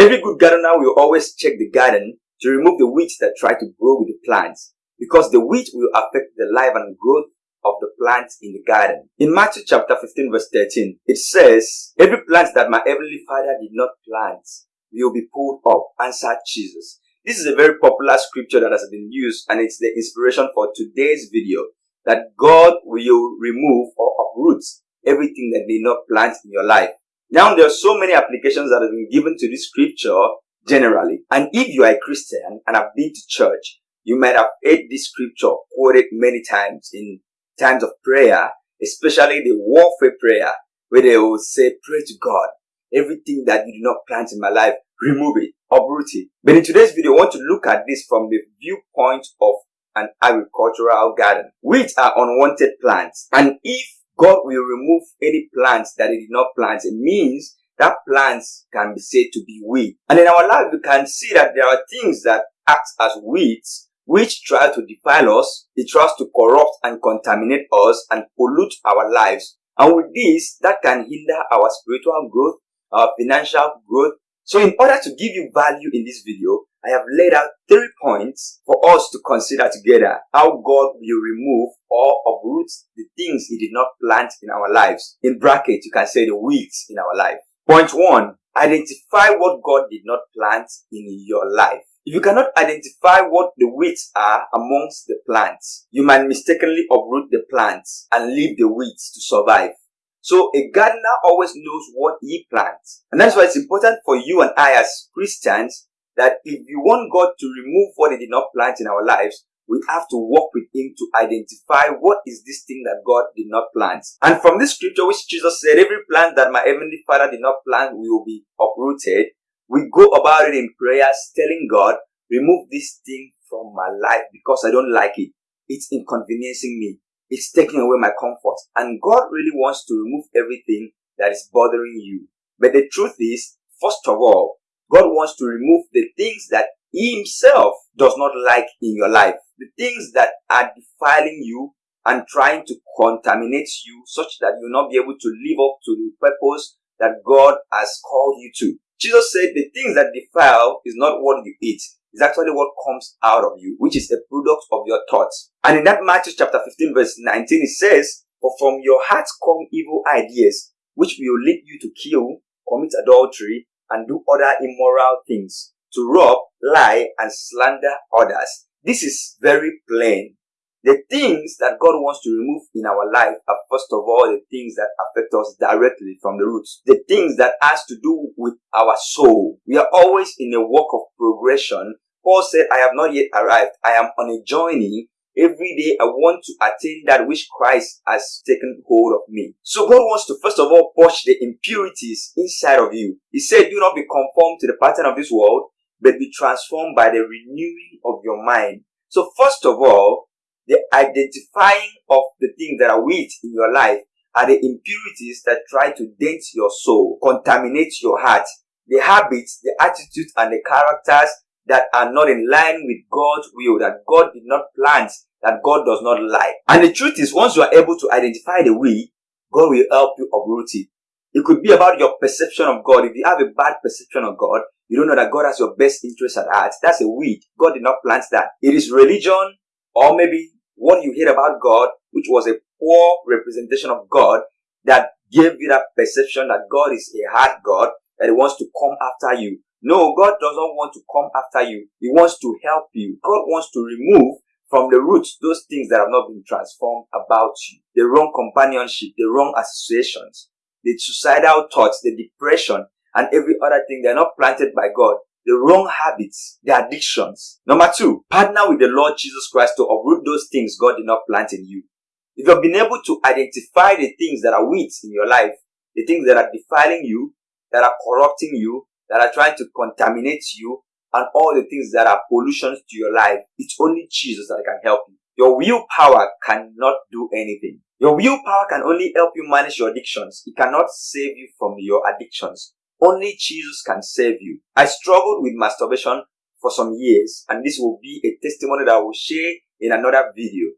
Every good gardener will always check the garden to remove the weeds that try to grow with the plants because the weeds will affect the life and growth of the plants in the garden. In Matthew chapter 15 verse 13, it says, Every plant that my heavenly father did not plant will be pulled up, answered Jesus. This is a very popular scripture that has been used and it's the inspiration for today's video that God will remove or uproot everything that did not plant in your life. Now there are so many applications that have been given to this scripture generally. And if you are a Christian and have been to church, you might have heard this scripture quoted many times in times of prayer, especially the warfare prayer, where they will say, pray to God. Everything that you do not plant in my life, remove it, uproot it. But in today's video, I want to look at this from the viewpoint of an agricultural garden, which are unwanted plants. And if God will remove any plants that He did not plant, it means that plants can be said to be weed. And in our life, we can see that there are things that act as weeds which try to defile us, it tries to corrupt and contaminate us and pollute our lives. And with this, that can hinder our spiritual growth, our financial growth. So in order to give you value in this video, I have laid out three points for us to consider together how God will remove or uproot the things He did not plant in our lives. In brackets, you can say the weeds in our life. Point one, identify what God did not plant in your life. If you cannot identify what the weeds are amongst the plants, you might mistakenly uproot the plants and leave the weeds to survive. So a gardener always knows what he plants. And that's why it's important for you and I as Christians that if you want God to remove what he did not plant in our lives, we have to work with him to identify what is this thing that God did not plant. And from this scripture which Jesus said, every plant that my heavenly father did not plant will be uprooted. We go about it in prayers, telling God, remove this thing from my life because I don't like it. It's inconveniencing me. It's taking away my comfort. And God really wants to remove everything that is bothering you. But the truth is, first of all, God wants to remove the things that He Himself does not like in your life. The things that are defiling you and trying to contaminate you such that you'll not be able to live up to the purpose that God has called you to. Jesus said the things that defile is not what you eat. It's actually what comes out of you, which is a product of your thoughts. And in that Matthew chapter 15 verse 19, it says, For from your heart come evil ideas, which will lead you to kill, commit adultery, and do other immoral things, to rob, lie, and slander others. This is very plain. The things that God wants to remove in our life are first of all the things that affect us directly from the roots. The things that has to do with our soul. We are always in a walk of progression. Paul said, I have not yet arrived. I am on a journey. Every day I want to attain that which Christ has taken hold of me. So God wants to first of all push the impurities inside of you. He said, do not be conformed to the pattern of this world, but be transformed by the renewing of your mind. So first of all, the identifying of the things that are weak in your life are the impurities that try to dent your soul, contaminate your heart, the habits, the attitudes, and the characters that are not in line with God's will, that God did not plant, that God does not like. And the truth is, once you are able to identify the weed, God will help you uproot it. It could be about your perception of God. If you have a bad perception of God, you don't know that God has your best interest at heart. That's a weed. God did not plant that. It is religion or maybe what you hear about God, which was a poor representation of God, that gave you that perception that God is a hard God, that He wants to come after you. No, God doesn't want to come after you. He wants to help you. God wants to remove from the roots those things that have not been transformed about you. The wrong companionship, the wrong associations, the suicidal thoughts, the depression, and every other thing. They're not planted by God the wrong habits, the addictions. Number two, partner with the Lord Jesus Christ to uproot those things God did not plant in you. If you've been able to identify the things that are weeds in your life, the things that are defiling you, that are corrupting you, that are trying to contaminate you, and all the things that are pollutions to your life, it's only Jesus that can help you. Your willpower cannot do anything. Your willpower can only help you manage your addictions. It cannot save you from your addictions. Only Jesus can save you. I struggled with masturbation for some years and this will be a testimony that I will share in another video.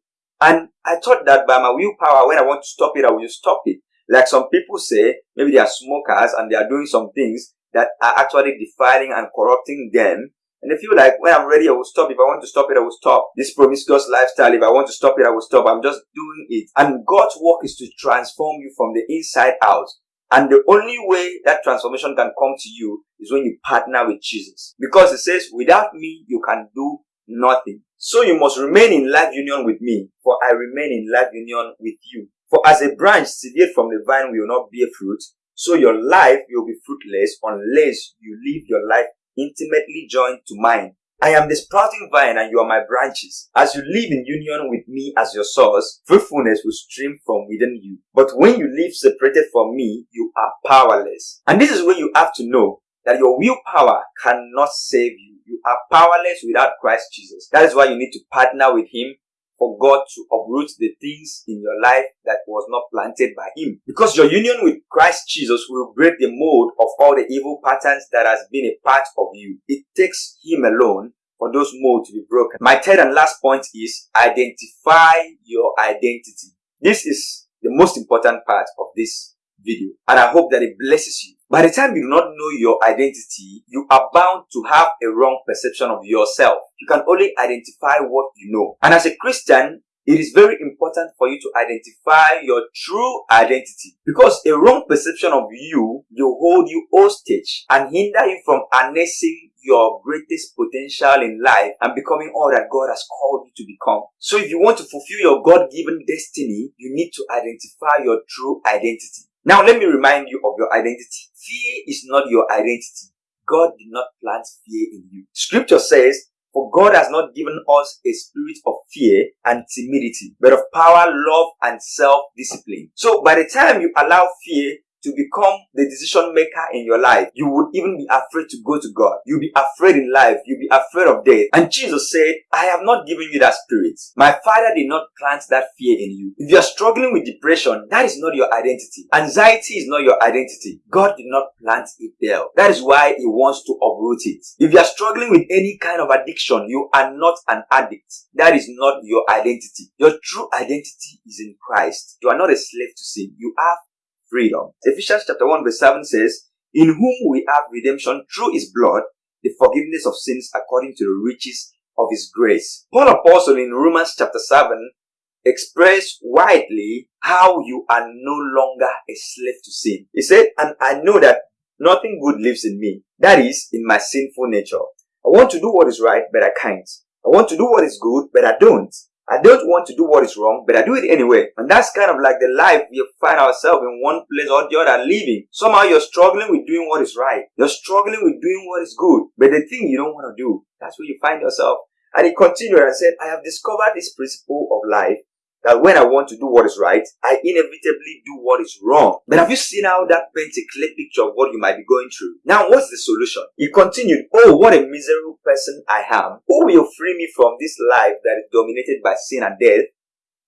And I thought that by my willpower, when I want to stop it, I will stop it. Like some people say, maybe they are smokers and they are doing some things. That are actually defiling and corrupting them. And they feel like when I'm ready, I will stop. If I want to stop it, I will stop. This promiscuous lifestyle, if I want to stop it, I will stop. I'm just doing it. And God's work is to transform you from the inside out. And the only way that transformation can come to you is when you partner with Jesus. Because it says, without me, you can do nothing. So you must remain in life union with me, for I remain in life union with you. For as a branch severed from the vine will not bear fruit, so your life will be fruitless unless you live your life intimately joined to mine. I am the sprouting vine and you are my branches. As you live in union with me as your source, fruitfulness will stream from within you. But when you live separated from me, you are powerless. And this is where you have to know that your willpower cannot save you. You are powerless without Christ Jesus. That is why you need to partner with Him for God to uproot the things in your life that was not planted by Him. Because your union with Christ Jesus will break the mold of all the evil patterns that has been a part of you. It takes Him alone for those molds to be broken. My third and last point is identify your identity. This is the most important part of this video and I hope that it blesses you. By the time you do not know your identity, you are bound to have a wrong perception of yourself. You can only identify what you know. And as a Christian, it is very important for you to identify your true identity because a wrong perception of you will hold you hostage and hinder you from harnessing your greatest potential in life and becoming all that God has called you to become. So if you want to fulfill your God-given destiny, you need to identify your true identity. Now let me remind you of your identity. Fear is not your identity. God did not plant fear in you. Scripture says, for God has not given us a spirit of fear and timidity, but of power, love, and self-discipline. So by the time you allow fear to become the decision maker in your life, you would even be afraid to go to God. You'll be afraid in life. You'll be afraid of death. And Jesus said, I have not given you that spirit. My father did not plant that fear in you. If you're struggling with depression, that is not your identity. Anxiety is not your identity. God did not plant it there. That is why he wants to uproot it. If you're struggling with any kind of addiction, you are not an addict. That is not your identity. Your true identity is in Christ. You are not a slave to sin. You have freedom. Ephesians chapter 1 verse 7 says, In whom we have redemption through his blood, the forgiveness of sins according to the riches of his grace. Paul Apostle in Romans chapter 7 expressed widely how you are no longer a slave to sin. He said, and I know that nothing good lives in me. That is, in my sinful nature. I want to do what is right, but I can't. I want to do what is good, but I don't. I don't want to do what is wrong, but I do it anyway. And that's kind of like the life we find ourselves in one place or the other living. Somehow you're struggling with doing what is right. You're struggling with doing what is good. But the thing you don't want to do, that's where you find yourself. And he continued and said, I have discovered this principle of life that when I want to do what is right, I inevitably do what is wrong. But have you seen how that paints a clear picture of what you might be going through? Now, what's the solution? He continued, Oh, what a miserable person I am. Who will free me from this life that is dominated by sin and death?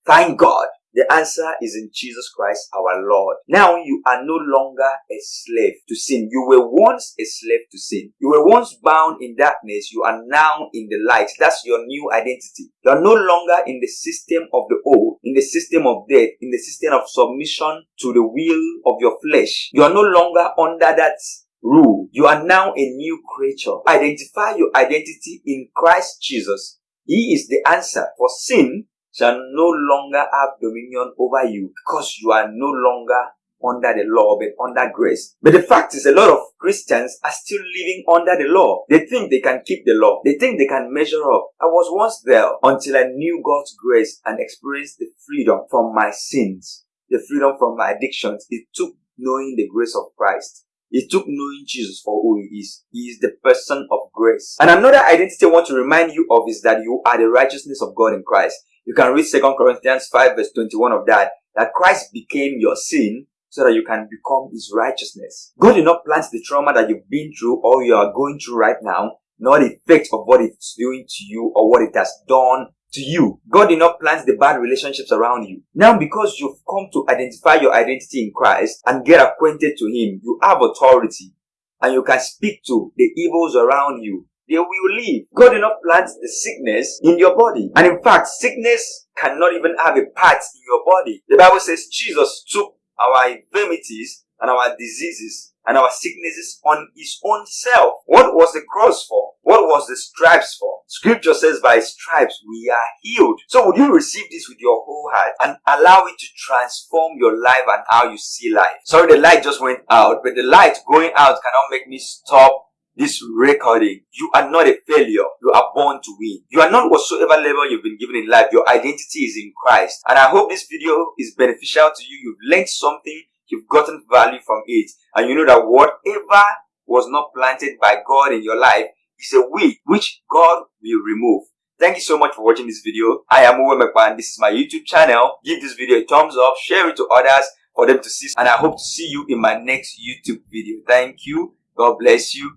Thank God the answer is in Jesus Christ our Lord. Now you are no longer a slave to sin. You were once a slave to sin. You were once bound in darkness. You are now in the light. That's your new identity. You are no longer in the system of the old, in the system of death, in the system of submission to the will of your flesh. You are no longer under that rule. You are now a new creature. Identify your identity in Christ Jesus. He is the answer for sin shall no longer have dominion over you because you are no longer under the law but under grace. But the fact is a lot of Christians are still living under the law. They think they can keep the law. They think they can measure up. I was once there until I knew God's grace and experienced the freedom from my sins, the freedom from my addictions. It took knowing the grace of Christ. It took knowing Jesus for who he is. He is the person of grace. And another identity I want to remind you of is that you are the righteousness of God in Christ. You can read 2 Corinthians 5 verse 21 of that, that Christ became your sin so that you can become his righteousness. God did not plant the trauma that you've been through or you are going through right now, nor the effect of what it's doing to you or what it has done to you. God did not plant the bad relationships around you. Now because you've come to identify your identity in Christ and get acquainted to Him, you have authority and you can speak to the evils around you they will leave. God did not plant the sickness in your body. And in fact, sickness cannot even have a part in your body. The Bible says Jesus took our infirmities and our diseases and our sicknesses on his own self. What was the cross for? What was the stripes for? Scripture says by stripes we are healed. So would you receive this with your whole heart and allow it to transform your life and how you see life? Sorry, the light just went out, but the light going out cannot make me stop this recording. You are not a failure. You are born to win. You are not whatsoever level you've been given in life. Your identity is in Christ. And I hope this video is beneficial to you. You've learned something you've gotten value from it and you know that whatever was not planted by God in your life is a weed which God will remove. Thank you so much for watching this video. I am Uwe McMahon. This is my YouTube channel. Give this video a thumbs up, share it to others for them to see and I hope to see you in my next YouTube video. Thank you. God bless you.